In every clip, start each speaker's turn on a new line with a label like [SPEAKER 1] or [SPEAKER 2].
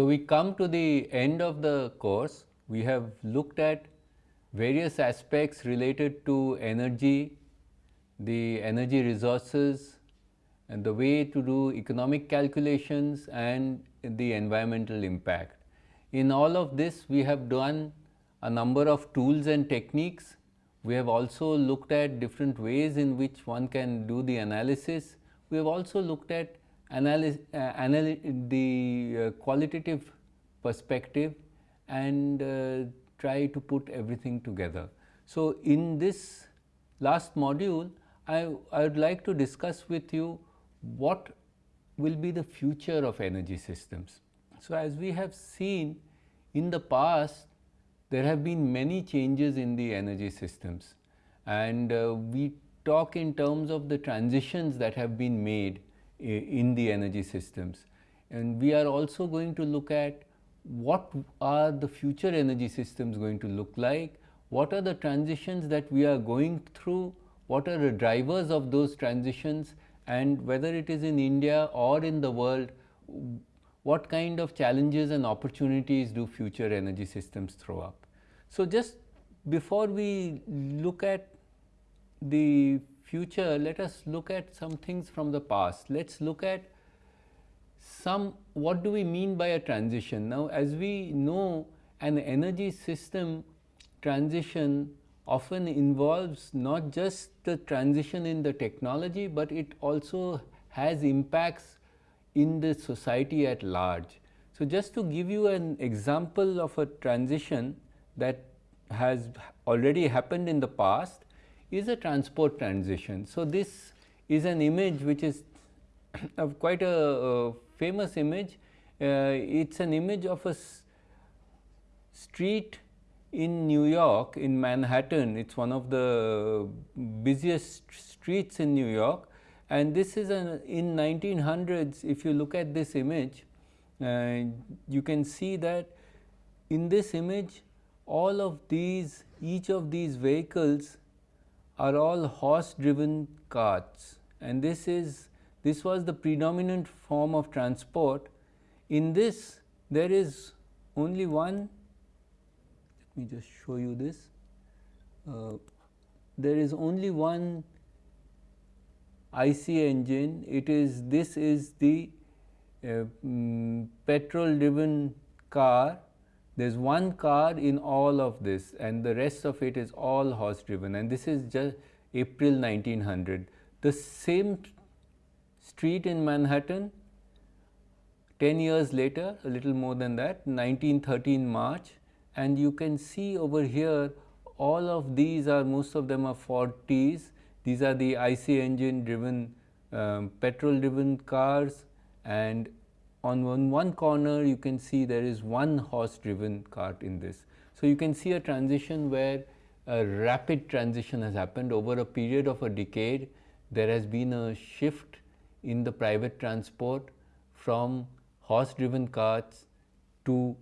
[SPEAKER 1] So, we come to the end of the course. We have looked at various aspects related to energy, the energy resources and the way to do economic calculations and the environmental impact. In all of this we have done a number of tools and techniques. We have also looked at different ways in which one can do the analysis. We have also looked at analysis, uh, the uh, qualitative perspective and uh, try to put everything together. So, in this last module, I, I would like to discuss with you what will be the future of energy systems. So, as we have seen in the past, there have been many changes in the energy systems and uh, we talk in terms of the transitions that have been made in the energy systems. And we are also going to look at what are the future energy systems going to look like, what are the transitions that we are going through, what are the drivers of those transitions and whether it is in India or in the world, what kind of challenges and opportunities do future energy systems throw up. So, just before we look at the future, let us look at some things from the past. Let us look at some what do we mean by a transition. Now, as we know an energy system transition often involves not just the transition in the technology, but it also has impacts in the society at large. So, just to give you an example of a transition that has already happened in the past is a transport transition. So, this is an image which is of quite a, a famous image. Uh, it is an image of a street in New York in Manhattan. It is one of the busiest streets in New York and this is an in 1900s if you look at this image uh, you can see that in this image all of these each of these vehicles are all horse driven carts. And this is this was the predominant form of transport. In this there is only one let me just show you this. Uh, there is only one IC engine. It is this is the uh, um, petrol driven car there is one car in all of this and the rest of it is all horse driven and this is just April 1900. The same street in Manhattan 10 years later a little more than that 1913 March and you can see over here all of these are most of them are Ford T's these are the IC engine driven um, petrol driven cars and on one, one corner you can see there is one horse driven cart in this. So, you can see a transition where a rapid transition has happened over a period of a decade. There has been a shift in the private transport from horse driven carts to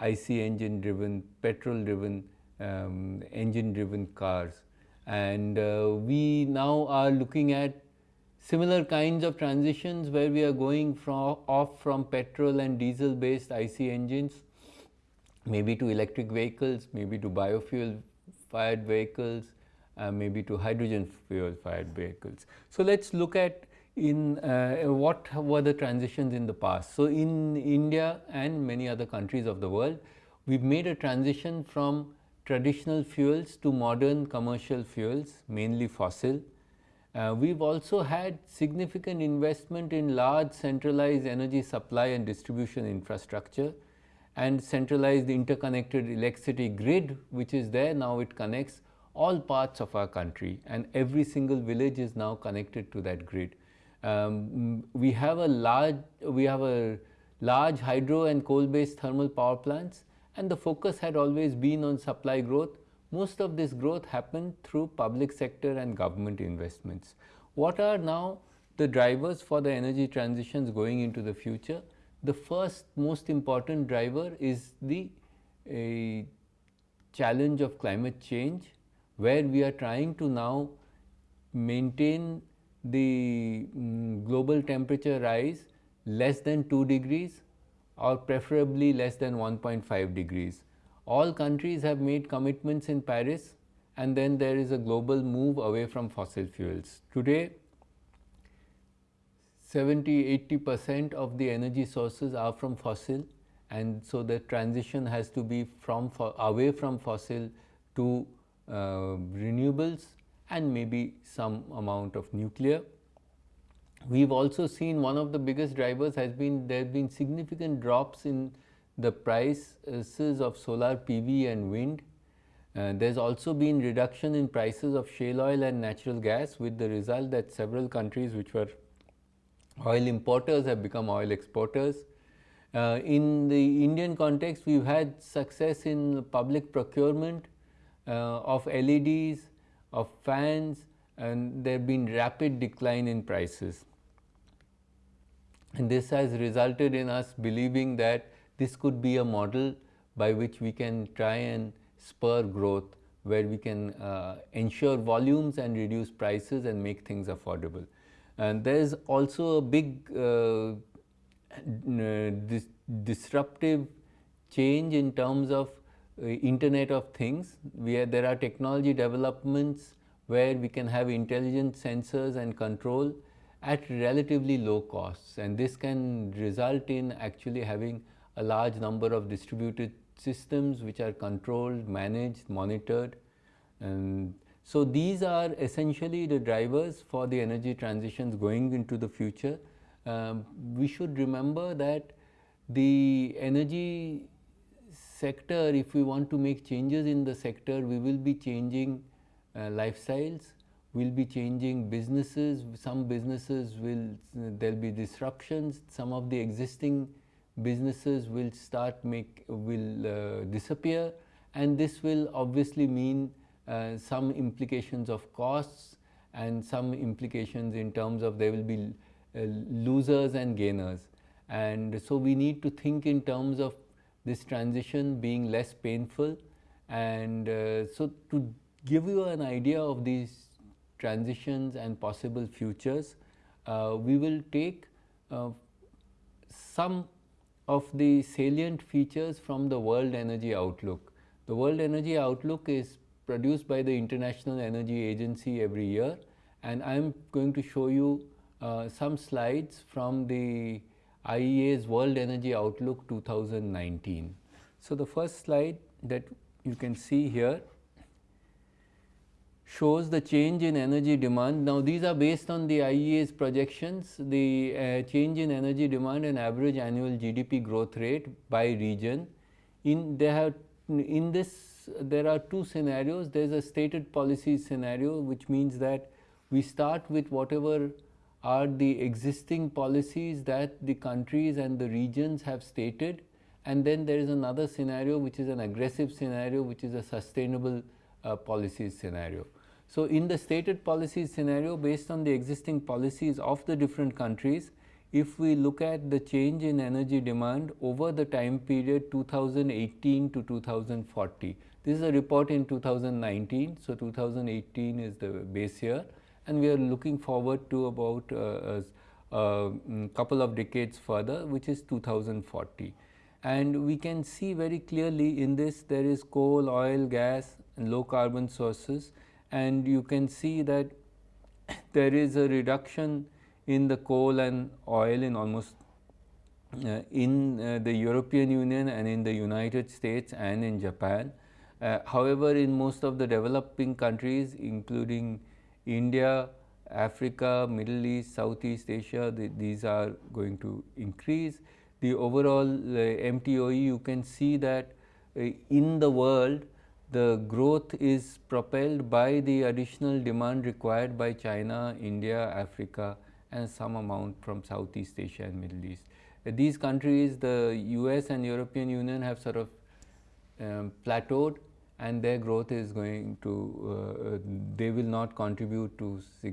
[SPEAKER 1] IC engine driven, petrol driven, um, engine driven cars. And uh, we now are looking at similar kinds of transitions where we are going from off from petrol and diesel based IC engines maybe to electric vehicles, maybe to biofuel fired vehicles, uh, maybe to hydrogen fuel fired vehicles. So, let us look at in uh, what were the transitions in the past. So, in India and many other countries of the world, we have made a transition from traditional fuels to modern commercial fuels mainly fossil uh, we have also had significant investment in large centralized energy supply and distribution infrastructure and centralized interconnected electricity grid which is there now it connects all parts of our country and every single village is now connected to that grid. Um, we have a large we have a large hydro and coal based thermal power plants and the focus had always been on supply growth most of this growth happened through public sector and government investments. What are now the drivers for the energy transitions going into the future? The first most important driver is the challenge of climate change where we are trying to now maintain the um, global temperature rise less than 2 degrees or preferably less than 1.5 degrees. All countries have made commitments in Paris and then there is a global move away from fossil fuels. Today, 70 80 percent of the energy sources are from fossil and so the transition has to be from away from fossil to uh, renewables and maybe some amount of nuclear. We have also seen one of the biggest drivers has been there have been significant drops in the prices of solar PV and wind. Uh, there has also been reduction in prices of shale oil and natural gas with the result that several countries which were oil importers have become oil exporters. Uh, in the Indian context, we have had success in public procurement uh, of LEDs, of fans and there have been rapid decline in prices. And this has resulted in us believing that this could be a model by which we can try and spur growth where we can uh, ensure volumes and reduce prices and make things affordable. And there is also a big uh, dis disruptive change in terms of uh, Internet of Things. Where there are technology developments where we can have intelligent sensors and control at relatively low costs and this can result in actually having a large number of distributed systems which are controlled, managed, monitored. And so, these are essentially the drivers for the energy transitions going into the future. Um, we should remember that the energy sector, if we want to make changes in the sector, we will be changing uh, lifestyles, we will be changing businesses, some businesses will, there will be disruptions, some of the existing businesses will start make, will uh, disappear and this will obviously mean uh, some implications of costs and some implications in terms of there will be uh, losers and gainers. And so, we need to think in terms of this transition being less painful and uh, so to give you an idea of these transitions and possible futures, uh, we will take uh, some of the salient features from the World Energy Outlook. The World Energy Outlook is produced by the International Energy Agency every year and I am going to show you uh, some slides from the IEA's World Energy Outlook 2019. So, the first slide that you can see here shows the change in energy demand. Now, these are based on the IEA's projections, the uh, change in energy demand and average annual GDP growth rate by region. In they have in this there are two scenarios. There is a stated policy scenario which means that we start with whatever are the existing policies that the countries and the regions have stated and then there is another scenario which is an aggressive scenario which is a sustainable uh, policies scenario. So, in the stated policies scenario based on the existing policies of the different countries if we look at the change in energy demand over the time period 2018 to 2040. This is a report in 2019. So, 2018 is the base year and we are looking forward to about uh, a, a mm, couple of decades further which is 2040. And we can see very clearly in this there is coal, oil, gas and low carbon sources and you can see that there is a reduction in the coal and oil in almost uh, in uh, the European Union and in the United States and in Japan. Uh, however, in most of the developing countries including India, Africa, Middle East, Southeast Asia, the, these are going to increase. The overall uh, MTOE you can see that uh, in the world the growth is propelled by the additional demand required by China, India, Africa and some amount from Southeast Asia and Middle East. These countries, the US and European Union have sort of um, plateaued and their growth is going to, uh they will not contribute to uh,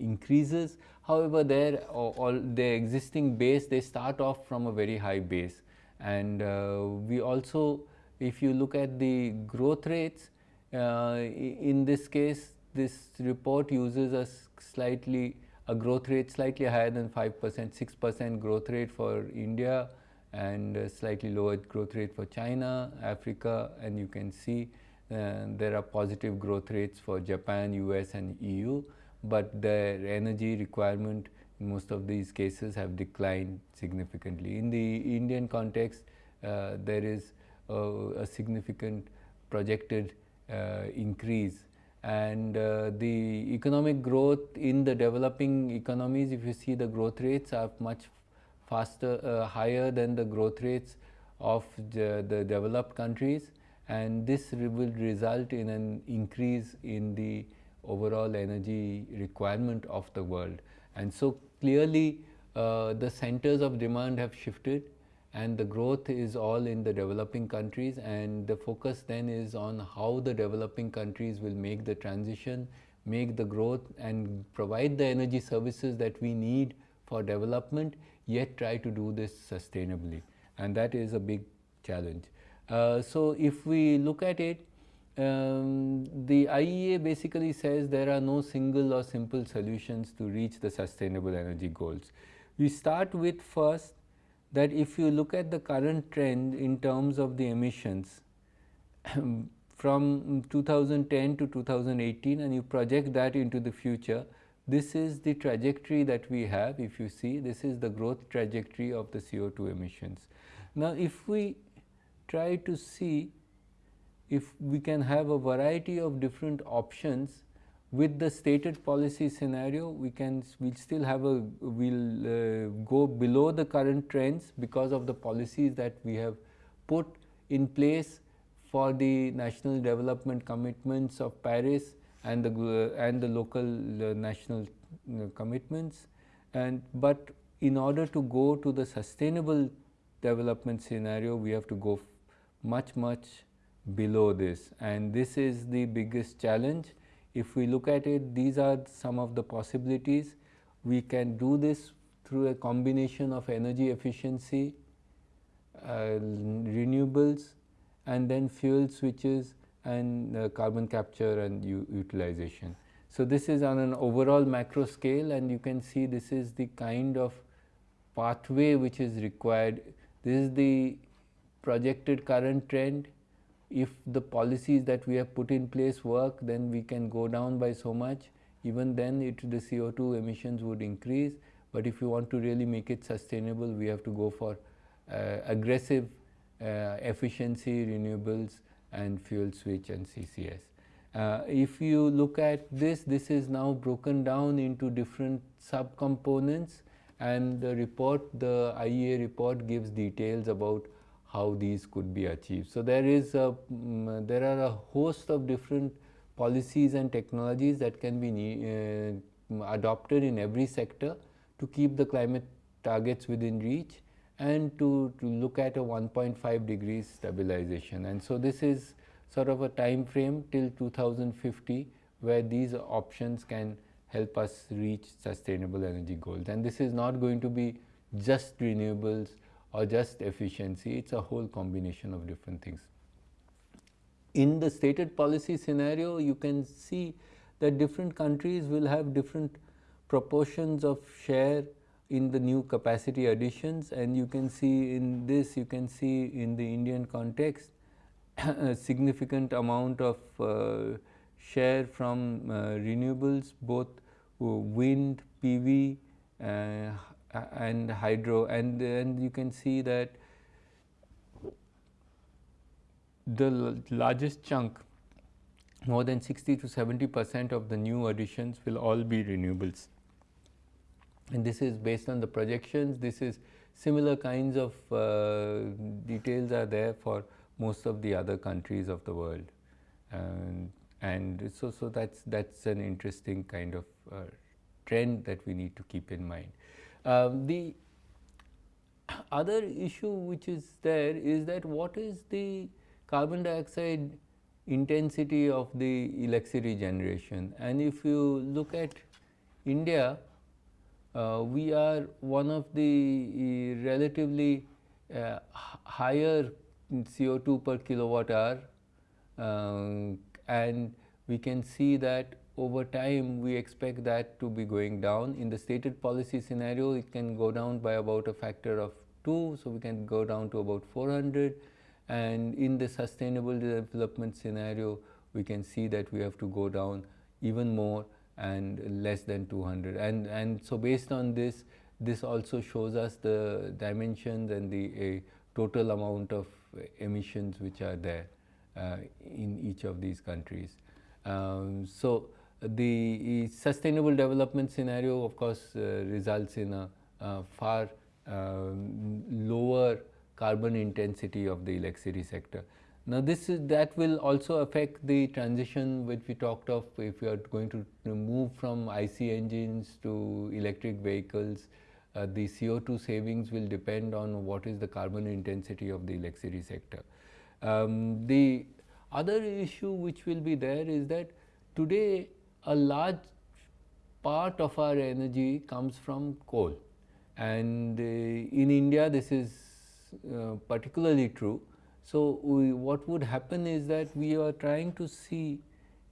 [SPEAKER 1] increases. However, their all their existing base, they start off from a very high base. And uh, we also, if you look at the growth rates, uh, in this case, this report uses a slightly a growth rate slightly higher than 5 percent, 6 percent growth rate for India and slightly lower growth rate for China, Africa and you can see uh, there are positive growth rates for Japan, US and EU, but their energy requirement in most of these cases have declined significantly. In the Indian context, uh, there is a significant projected uh, increase. And uh, the economic growth in the developing economies if you see the growth rates are much faster uh, higher than the growth rates of the, the developed countries. And this will result in an increase in the overall energy requirement of the world. And so clearly uh, the centers of demand have shifted and the growth is all in the developing countries and the focus then is on how the developing countries will make the transition, make the growth and provide the energy services that we need for development yet try to do this sustainably and that is a big challenge. Uh, so, if we look at it, um, the IEA basically says there are no single or simple solutions to reach the sustainable energy goals. We start with first that if you look at the current trend in terms of the emissions from 2010 to 2018 and you project that into the future, this is the trajectory that we have if you see this is the growth trajectory of the CO2 emissions. Now, if we try to see if we can have a variety of different options with the stated policy scenario we can we'll still have a we'll uh, go below the current trends because of the policies that we have put in place for the national development commitments of Paris and the uh, and the local uh, national uh, commitments and but in order to go to the sustainable development scenario we have to go much much below this and this is the biggest challenge. If we look at it these are some of the possibilities we can do this through a combination of energy efficiency, uh, renewables and then fuel switches and uh, carbon capture and utilization. So, this is on an overall macro scale and you can see this is the kind of pathway which is required. This is the projected current trend. If the policies that we have put in place work, then we can go down by so much. Even then, it, the CO2 emissions would increase. But if you want to really make it sustainable, we have to go for uh, aggressive uh, efficiency, renewables, and fuel switch and CCS. Uh, if you look at this, this is now broken down into different subcomponents and the report, the IEA report gives details about how these could be achieved. So, there is a, um, there are a host of different policies and technologies that can be uh, adopted in every sector to keep the climate targets within reach and to, to look at a 1.5 degrees stabilization. And so, this is sort of a time frame till 2050 where these options can help us reach sustainable energy goals. And this is not going to be just renewables or just efficiency, it is a whole combination of different things. In the stated policy scenario, you can see that different countries will have different proportions of share in the new capacity additions and you can see in this, you can see in the Indian context a significant amount of uh, share from uh, renewables both uh, wind, PV, uh, and hydro and then you can see that the largest chunk more than 60 to 70 percent of the new additions will all be renewables. And this is based on the projections, this is similar kinds of uh, details are there for most of the other countries of the world. And, and so, so that's, that's an interesting kind of uh, trend that we need to keep in mind. Um, the other issue which is there is that what is the carbon dioxide intensity of the electricity generation? And if you look at India, uh, we are one of the uh, relatively uh, higher CO2 per kilowatt hour um, and we can see that over time we expect that to be going down. In the stated policy scenario, it can go down by about a factor of 2, so we can go down to about 400 and in the sustainable development scenario we can see that we have to go down even more and less than 200 and and so based on this this also shows us the dimensions and the total amount of emissions which are there uh, in each of these countries. Um, so, the sustainable development scenario of course uh, results in a, far uh, lower carbon intensity of the electricity sector. Now, this is that will also affect the transition which we talked of if we are going to move from IC engines to electric vehicles uh, the CO2 savings will depend on what is the carbon intensity of the electricity sector. Um, the other issue which will be there is that today a large part of our energy comes from coal. And uh, in India this is uh, particularly true. So, we, what would happen is that we are trying to see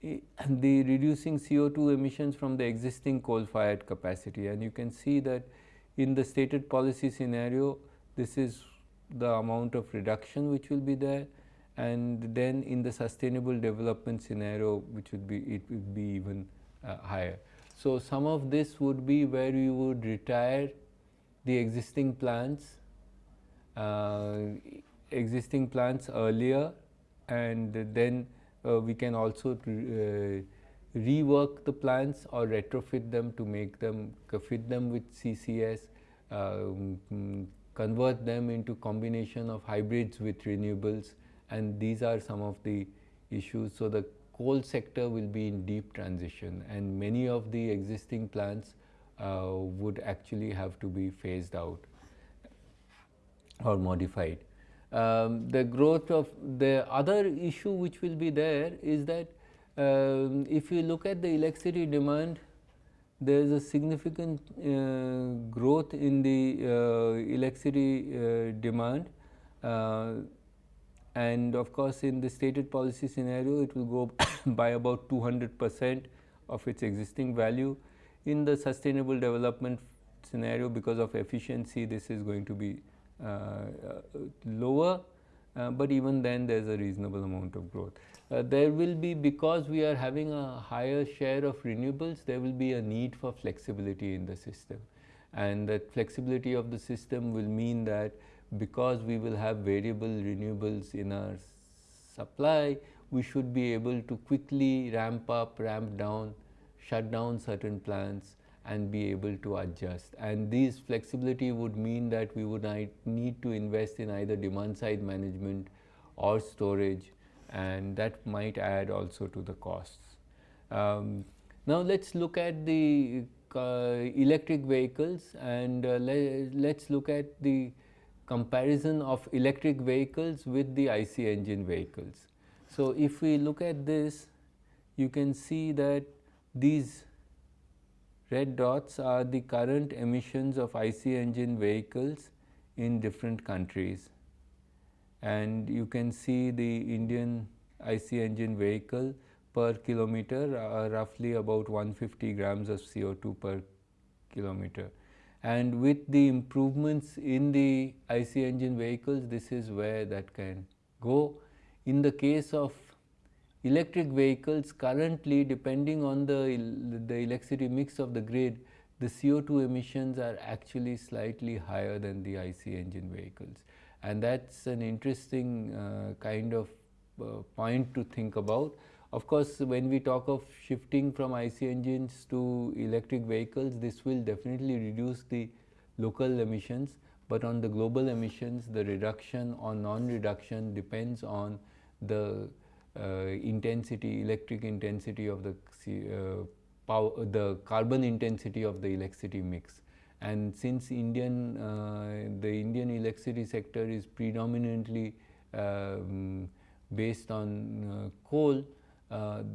[SPEAKER 1] uh, the reducing CO2 emissions from the existing coal fired capacity. And you can see that in the stated policy scenario this is the amount of reduction which will be there and then in the sustainable development scenario which would be it would be even uh, higher. So, some of this would be where we would retire the existing plants uh, existing plants earlier and then uh, we can also uh, rework the plants or retrofit them to make them fit them with CCS, um, convert them into combination of hybrids with renewables and these are some of the issues. So, the coal sector will be in deep transition and many of the existing plants uh, would actually have to be phased out or modified. Um, the growth of the other issue which will be there is that um, if you look at the electricity demand, there is a significant uh, growth in the uh, electricity uh, demand uh, and of course, in the stated policy scenario it will go by about 200 percent of its existing value. In the sustainable development scenario because of efficiency this is going to be uh, uh, lower, but even then there is a reasonable amount of growth. Uh, there will be because we are having a higher share of renewables there will be a need for flexibility in the system and that flexibility of the system will mean that because we will have variable renewables in our supply we should be able to quickly ramp up ramp down shut down certain plants and be able to adjust and this flexibility would mean that we would need to invest in either demand side management or storage and that might add also to the costs. Um, now, let us look at the uh, electric vehicles and uh, let us look at the comparison of electric vehicles with the IC engine vehicles. So, if we look at this you can see that these red dots are the current emissions of IC engine vehicles in different countries and you can see the Indian IC engine vehicle per kilometer are roughly about 150 grams of CO2 per kilometer. And with the improvements in the IC engine vehicles this is where that can go. In the case of electric vehicles currently depending on the, the electricity mix of the grid the CO2 emissions are actually slightly higher than the IC engine vehicles and that is an interesting uh, kind of uh, point to think about. Of course, when we talk of shifting from IC engines to electric vehicles, this will definitely reduce the local emissions, but on the global emissions, the reduction or non-reduction depends on the uh, intensity, electric intensity of the uh, power, the carbon intensity of the electricity mix. And since Indian uh, the Indian electricity sector is predominantly um, based on uh, coal,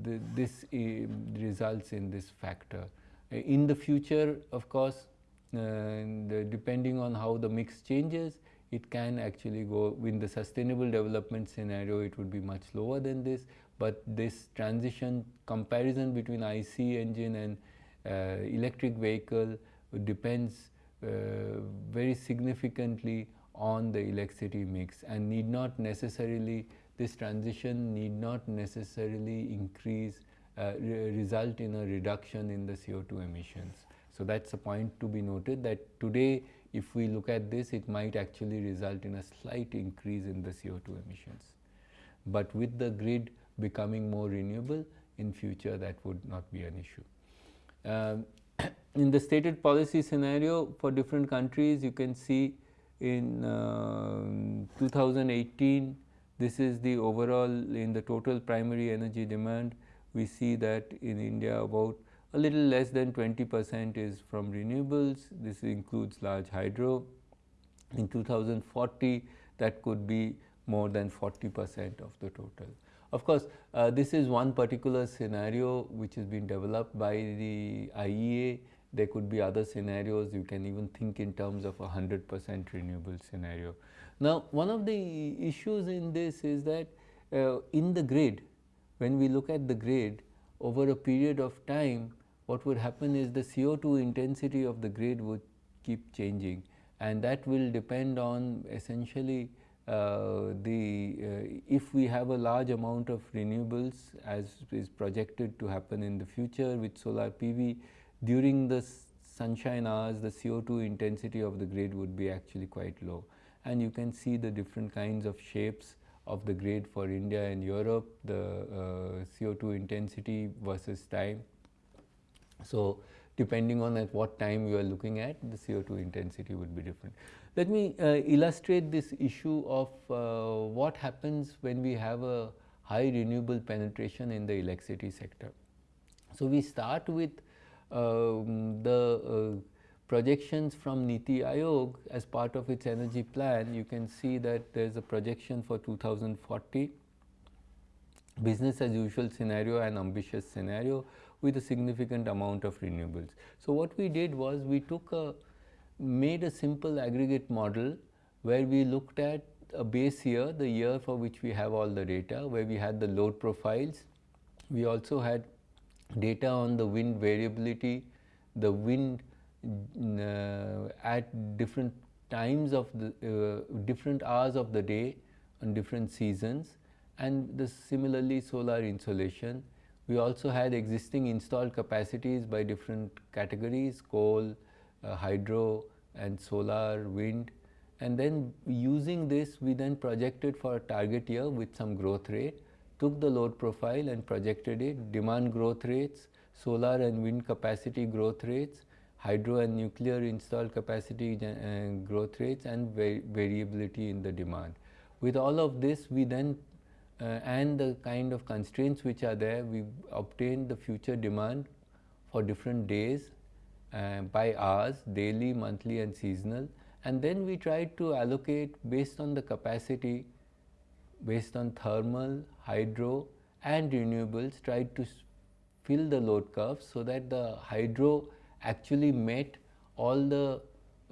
[SPEAKER 1] the, this results in this factor. In the future, of course, the, depending on how the mix changes, it can actually go in the sustainable development scenario, it would be much lower than this, but this transition comparison between IC engine and uh, electric vehicle depends uh, very significantly on the electricity mix and need not necessarily this transition need not necessarily increase uh, re result in a reduction in the CO2 emissions. So, that is a point to be noted that today if we look at this it might actually result in a slight increase in the CO2 emissions. But with the grid becoming more renewable in future that would not be an issue. Um, in the stated policy scenario for different countries you can see in uh, 2018 this is the overall in the total primary energy demand we see that in India about a little less than 20 percent is from renewables. This includes large hydro. In 2040, that could be more than 40 percent of the total. Of course, uh, this is one particular scenario which has been developed by the IEA. There could be other scenarios. You can even think in terms of a 100 percent renewable scenario. Now, one of the issues in this is that uh, in the grid, when we look at the grid over a period of time, what would happen is the CO2 intensity of the grid would keep changing and that will depend on essentially uh, the uh, if we have a large amount of renewables as is projected to happen in the future with solar PV during the sunshine hours the CO2 intensity of the grid would be actually quite low and you can see the different kinds of shapes of the grid for India and Europe the uh, CO2 intensity versus time so, depending on at what time you are looking at the CO2 intensity would be different. Let me uh, illustrate this issue of uh, what happens when we have a high renewable penetration in the electricity sector. So, we start with the uh, projections from Niti Aayog as part of its energy plan. You can see that there is a projection for 2040 business as usual scenario and ambitious scenario with a significant amount of renewables. So, what we did was we took a made a simple aggregate model where we looked at a base year, the year for which we have all the data, where we had the load profiles. We also had data on the wind variability, the wind uh, at different times of the uh, different hours of the day on different seasons and the similarly solar insolation we also had existing installed capacities by different categories coal, uh, hydro and solar, wind. And then using this we then projected for a target year with some growth rate, took the load profile and projected it, demand growth rates, solar and wind capacity growth rates, hydro and nuclear installed capacity uh, growth rates and variability in the demand. With all of this we then uh, and the kind of constraints which are there, we obtain the future demand for different days uh, by hours, daily, monthly and seasonal and then we try to allocate based on the capacity, based on thermal, hydro and renewables, tried to fill the load curve so that the hydro actually met all the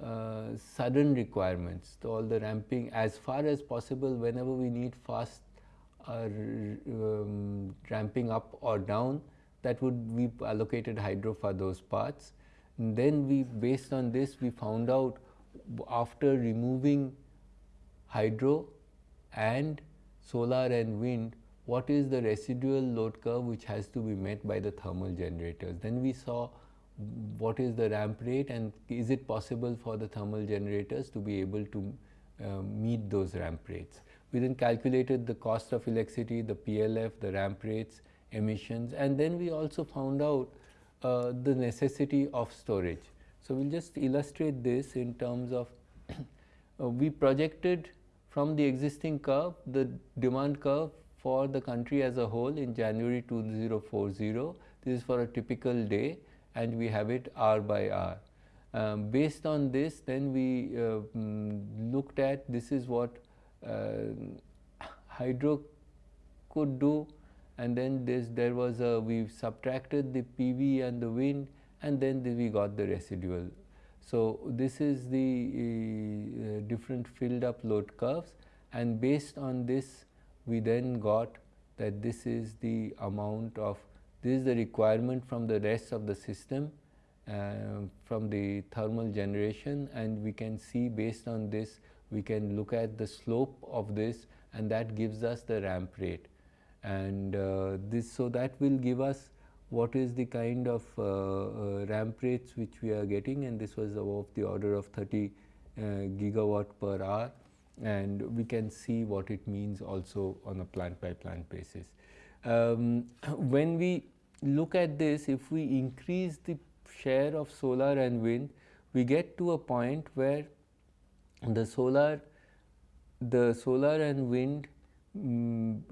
[SPEAKER 1] uh, sudden requirements, all the ramping as far as possible whenever we need fast are um, ramping up or down that would be allocated hydro for those parts. And then we based on this we found out after removing hydro and solar and wind what is the residual load curve which has to be met by the thermal generators. Then we saw what is the ramp rate and is it possible for the thermal generators to be able to uh, meet those ramp rates. We then calculated the cost of electricity, the PLF, the ramp rates, emissions and then we also found out uh, the necessity of storage. So, we will just illustrate this in terms of uh, we projected from the existing curve the demand curve for the country as a whole in January 2040. This is for a typical day and we have it hour by hour. Um, based on this then we uh, mm, looked at this is what uh, hydro could do and then this there was a we subtracted the PV and the wind and then the, we got the residual. So, this is the uh, different filled up load curves and based on this we then got that this is the amount of this is the requirement from the rest of the system uh, from the thermal generation and we can see based on this we can look at the slope of this and that gives us the ramp rate. And uh, this so that will give us what is the kind of uh, uh, ramp rates which we are getting and this was of the order of 30 uh, gigawatt per hour and we can see what it means also on a plant by plant basis. Um, when we look at this if we increase the share of solar and wind we get to a point where the solar the solar and wind um,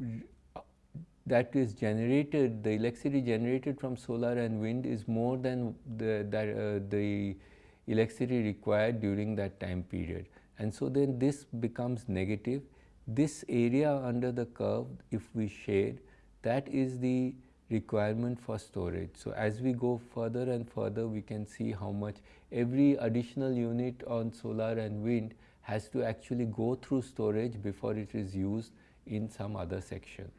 [SPEAKER 1] that is generated, the electricity generated from solar and wind is more than the, uh, the electricity required during that time period. And so then this becomes negative. This area under the curve, if we shade, that is the requirement for storage. So as we go further and further, we can see how much every additional unit on solar and wind has to actually go through storage before it is used in some other section.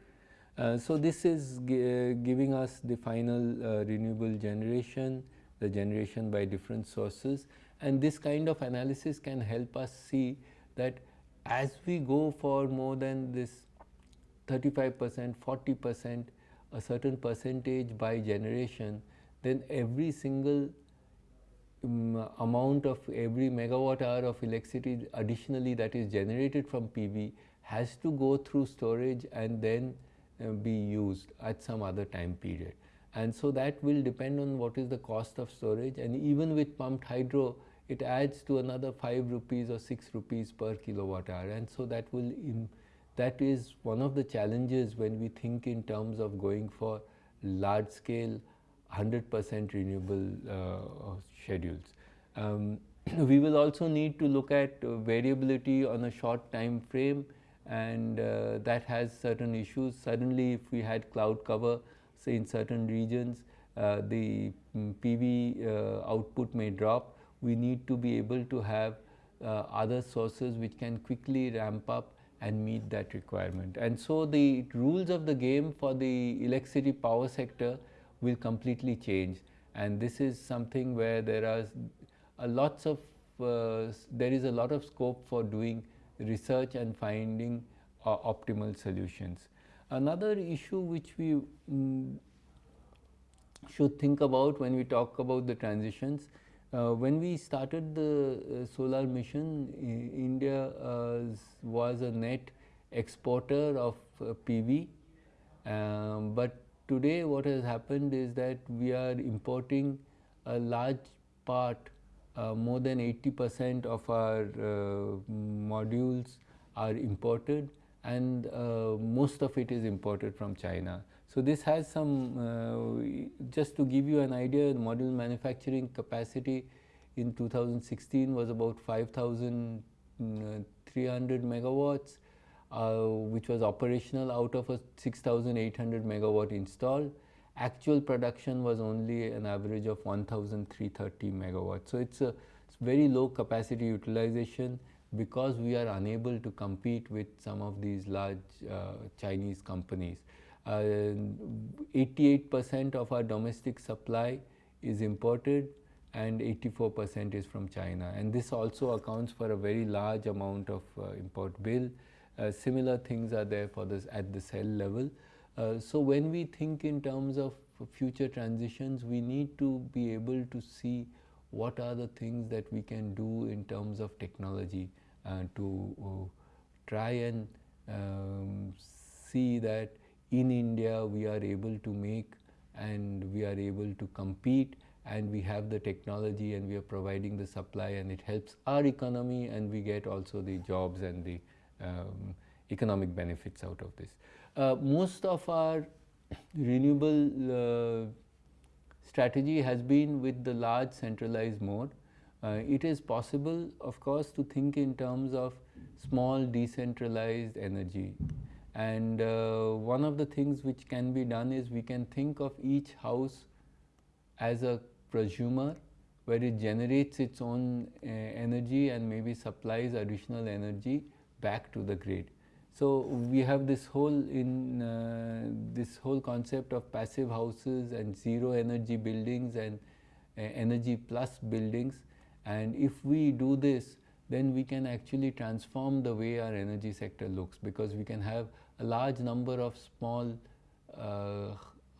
[SPEAKER 1] Uh, so, this is uh, giving us the final uh, renewable generation, the generation by different sources and this kind of analysis can help us see that as we go for more than this 35 percent, 40 percent, a certain percentage by generation, then every single um, amount of every megawatt hour of electricity additionally that is generated from PV has to go through storage and then uh, be used at some other time period. And so that will depend on what is the cost of storage and even with pumped hydro it adds to another 5 rupees or 6 rupees per kilowatt hour and so that will that is one of the challenges when we think in terms of going for large scale 100 percent renewable uh, schedules. Um, we will also need to look at uh, variability on a short time frame and uh, that has certain issues. Suddenly if we had cloud cover say in certain regions uh, the mm, PV uh, output may drop. We need to be able to have uh, other sources which can quickly ramp up and meet that requirement. And so the rules of the game for the electricity power sector will completely change and this is something where there are a lots of uh, there is a lot of scope for doing research and finding uh, optimal solutions. Another issue which we um, should think about when we talk about the transitions, uh, when we started the uh, solar mission, India uh, was a net exporter of uh, PV, um, but today what has happened is that we are importing a large part uh, more than 80 percent of our modules are imported and most of it is imported from China. So, this has some just to give you an idea the module manufacturing capacity in 2016 was about 5300 megawatts uh, which was operational out of a 6800 megawatt installed actual production was only an average of 1330 megawatts. So, it is a very low capacity utilization because we are unable to compete with some of these large uh, Chinese companies. 88 uh, percent of our domestic supply is imported and 84 percent is from China and this also accounts for a very large amount of uh, import bill. Uh, similar things are there for this at the cell level. So, when we think in terms of future transitions, we need to be able to see what are the things that we can do in terms of technology uh, to uh, try and um, see that in India we are able to make and we are able to compete and we have the technology and we are providing the supply and it helps our economy and we get also the jobs and the um, economic benefits out of this. Uh, most of our renewable uh, strategy has been with the large centralized mode. Uh, it is possible of course to think in terms of small decentralized energy and uh, one of the things which can be done is we can think of each house as a prosumer where it generates its own uh, energy and maybe supplies additional energy back to the grid. So, we have this whole in uh, this whole concept of passive houses and zero energy buildings and uh, energy plus buildings and if we do this then we can actually transform the way our energy sector looks because we can have a large number of small uh,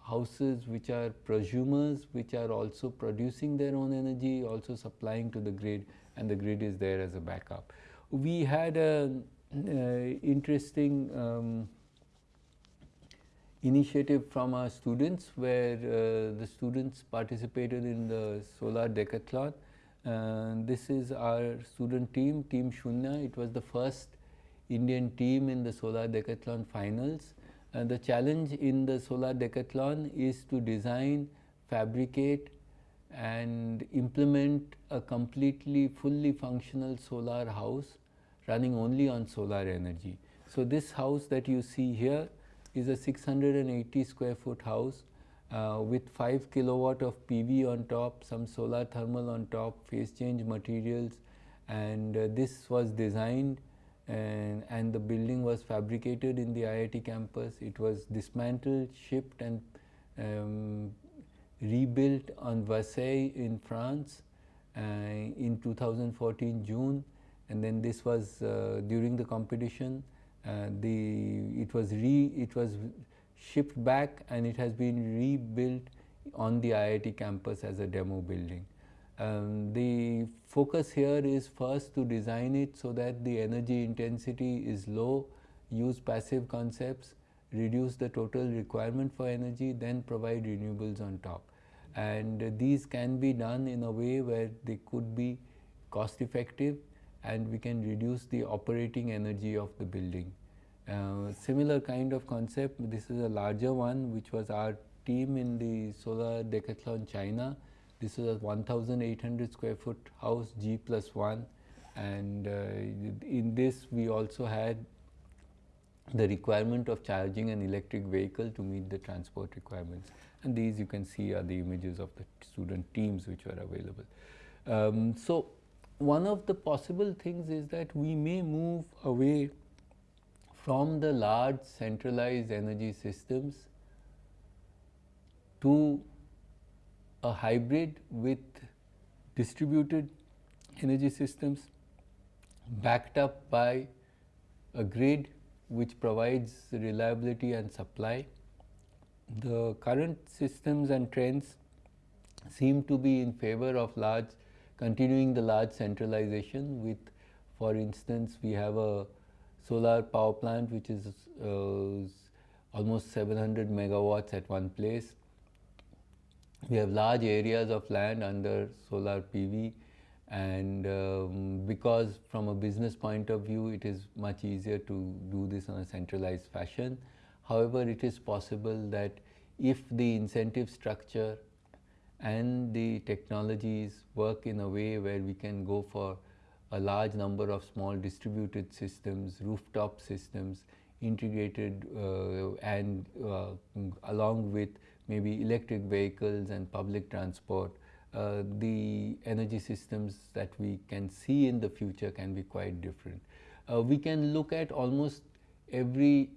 [SPEAKER 1] houses which are prosumers which are also producing their own energy also supplying to the grid and the grid is there as a backup. We had an uh, interesting um, initiative from our students where uh, the students participated in the solar decathlon. Uh, this is our student team, Team Shunya. It was the first Indian team in the solar decathlon finals. And the challenge in the solar decathlon is to design, fabricate and implement a completely fully functional solar house running only on solar energy. So, this house that you see here is a 680 square foot house uh, with 5 kilowatt of PV on top, some solar thermal on top, phase change materials and uh, this was designed and, and the building was fabricated in the IIT campus. It was dismantled, shipped and um, rebuilt on Versailles in France uh, in 2014 June and then this was uh, during the competition uh, the it was re it was shipped back and it has been rebuilt on the IIT campus as a demo building. Um, the focus here is first to design it so that the energy intensity is low, use passive concepts, reduce the total requirement for energy, then provide renewables on top. And uh, these can be done in a way where they could be cost effective and we can reduce the operating energy of the building. Uh, similar kind of concept, this is a larger one which was our team in the solar decathlon China this is a 1800 square foot house G plus 1 and uh, in this we also had the requirement of charging an electric vehicle to meet the transport requirements and these you can see are the images of the student teams which were available. Um, so, one of the possible things is that we may move away from the large centralized energy systems to a hybrid with distributed energy systems backed up by a grid which provides reliability and supply. The current systems and trends seem to be in favor of large continuing the large centralization with for instance we have a solar power plant which is uh, almost 700 megawatts at one place we have large areas of land under solar PV and um, because from a business point of view it is much easier to do this on a centralized fashion. However, it is possible that if the incentive structure and the technologies work in a way where we can go for a large number of small distributed systems, rooftop systems, integrated uh, and uh, along with maybe electric vehicles and public transport, uh, the energy systems that we can see in the future can be quite different. Uh, we can look at almost every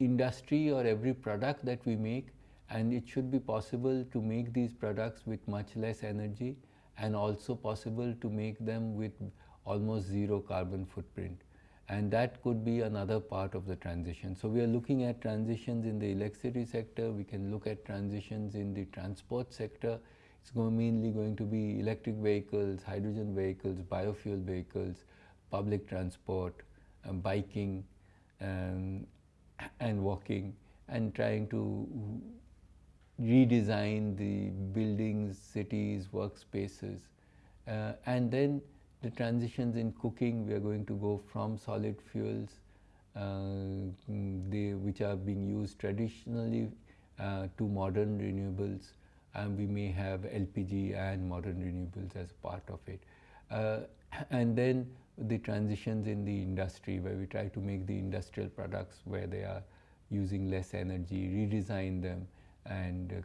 [SPEAKER 1] industry or every product that we make and it should be possible to make these products with much less energy and also possible to make them with almost zero carbon footprint and that could be another part of the transition. So, we are looking at transitions in the electricity sector, we can look at transitions in the transport sector, it's going mainly going to be electric vehicles, hydrogen vehicles, biofuel vehicles, public transport, um, biking um, and walking and trying to redesign the buildings, cities, workspaces. Uh, and then the transitions in cooking, we are going to go from solid fuels, uh, which are being used traditionally uh, to modern renewables and we may have LPG and modern renewables as part of it. Uh, and then the transitions in the industry where we try to make the industrial products where they are using less energy, redesign them and uh,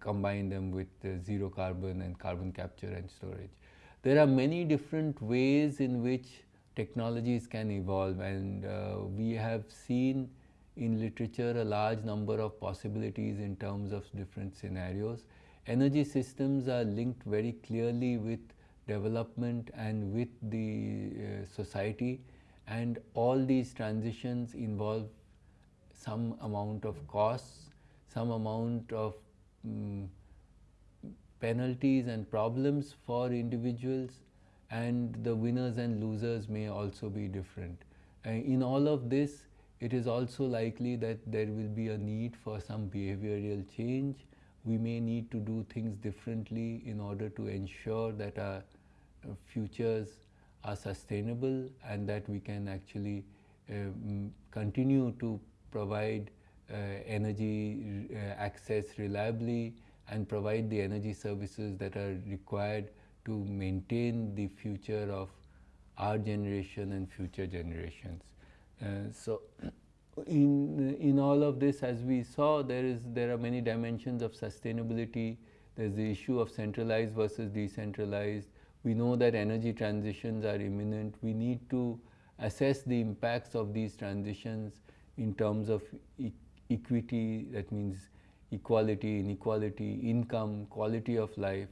[SPEAKER 1] combine them with uh, zero carbon and carbon capture and storage. There are many different ways in which technologies can evolve and uh, we have seen in literature a large number of possibilities in terms of different scenarios. Energy systems are linked very clearly with development and with the uh, society and all these transitions involve some amount of costs, some amount of um, penalties and problems for individuals and the winners and losers may also be different. In all of this, it is also likely that there will be a need for some behavioral change. We may need to do things differently in order to ensure that our uh, futures are sustainable and that we can actually um, continue to provide uh, energy uh, access reliably and provide the energy services that are required to maintain the future of our generation and future generations. Uh, so, in in all of this, as we saw, there is there are many dimensions of sustainability. There's the issue of centralized versus decentralized. We know that energy transitions are imminent. We need to assess the impacts of these transitions in terms of e equity. That means equality, inequality, income, quality of life,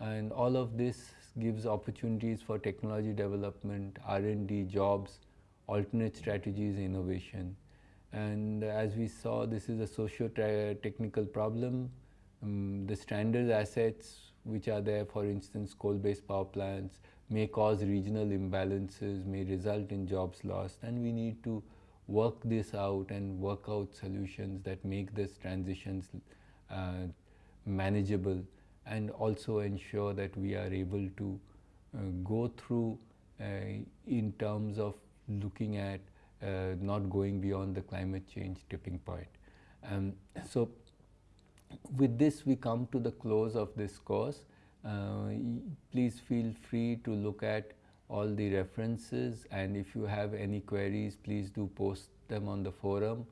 [SPEAKER 1] and all of this gives opportunities for technology development, R&D, jobs, alternate strategies, innovation. And as we saw, this is a socio-technical problem. Um, the stranded assets which are there, for instance, coal-based power plants, may cause regional imbalances, may result in jobs lost, and we need to work this out and work out solutions that make these transitions uh, manageable and also ensure that we are able to uh, go through uh, in terms of looking at uh, not going beyond the climate change tipping point. Um, so, with this we come to the close of this course. Uh, please feel free to look at all the references and if you have any queries please do post them on the forum.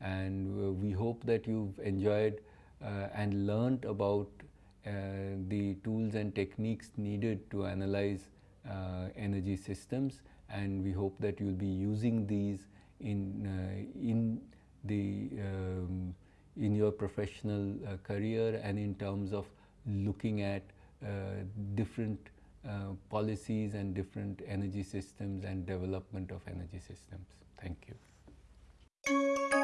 [SPEAKER 1] And uh, we hope that you've enjoyed uh, and learned about uh, the tools and techniques needed to analyze uh, energy systems. And we hope that you'll be using these in uh, in the um, in your professional uh, career and in terms of looking at different uh, policies and different energy systems and development of energy systems. Thank you.